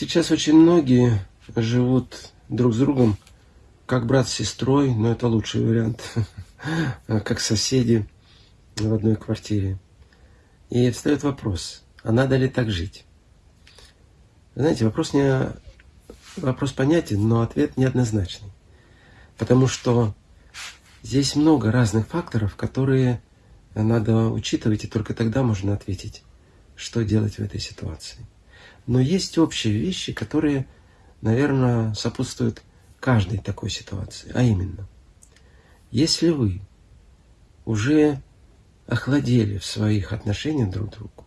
Сейчас очень многие живут друг с другом как брат с сестрой, но это лучший вариант, как соседи в одной квартире. И встает вопрос, а надо ли так жить? Знаете, вопрос, не, вопрос понятен, но ответ неоднозначный. Потому что здесь много разных факторов, которые надо учитывать, и только тогда можно ответить, что делать в этой ситуации. Но есть общие вещи, которые, наверное, сопутствуют каждой такой ситуации. А именно, если вы уже охладели в своих отношениях друг к другу,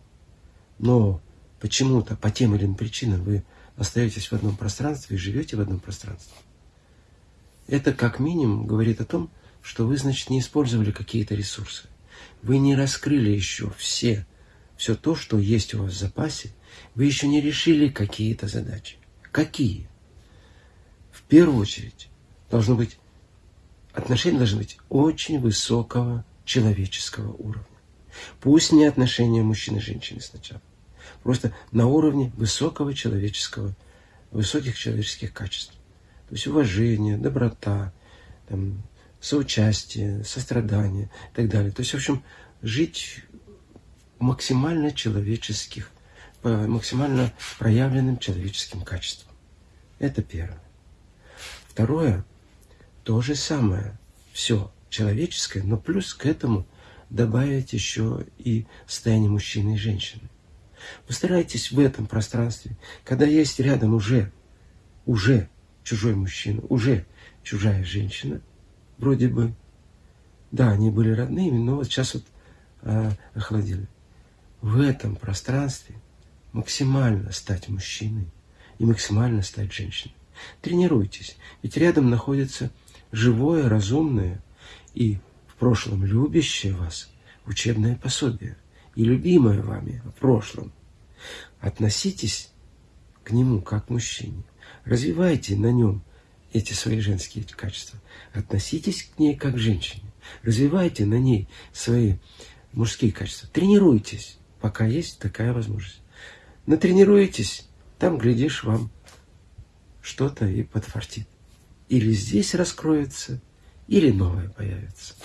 но почему-то по тем или иным причинам вы остаетесь в одном пространстве и живете в одном пространстве, это как минимум говорит о том, что вы, значит, не использовали какие-то ресурсы. Вы не раскрыли еще все, все то, что есть у вас в запасе. Вы еще не решили какие-то задачи. Какие? В первую очередь, должно быть, отношения должны быть очень высокого человеческого уровня. Пусть не отношения мужчины и женщины сначала. Просто на уровне высокого человеческого, высоких человеческих качеств. То есть уважение, доброта, там, соучастие, сострадание и так далее. То есть, в общем, жить максимально человеческих, максимально проявленным человеческим качеством. Это первое. Второе, то же самое, все человеческое, но плюс к этому добавить еще и состояние мужчины и женщины. Постарайтесь в этом пространстве, когда есть рядом уже, уже чужой мужчина, уже чужая женщина, вроде бы, да, они были родными, но вот сейчас вот а, охладили. В этом пространстве максимально стать мужчиной и максимально стать женщиной. Тренируйтесь, ведь рядом находится живое, разумное и в прошлом любящее вас учебное пособие и любимое вами в прошлом. Относитесь к нему как к мужчине. Развивайте на нем эти свои женские качества. Относитесь к ней как к женщине. Развивайте на ней свои мужские качества. Тренируйтесь, пока есть такая возможность. Натренируетесь, там, глядишь, вам что-то и подфартит. Или здесь раскроется, или новое появится.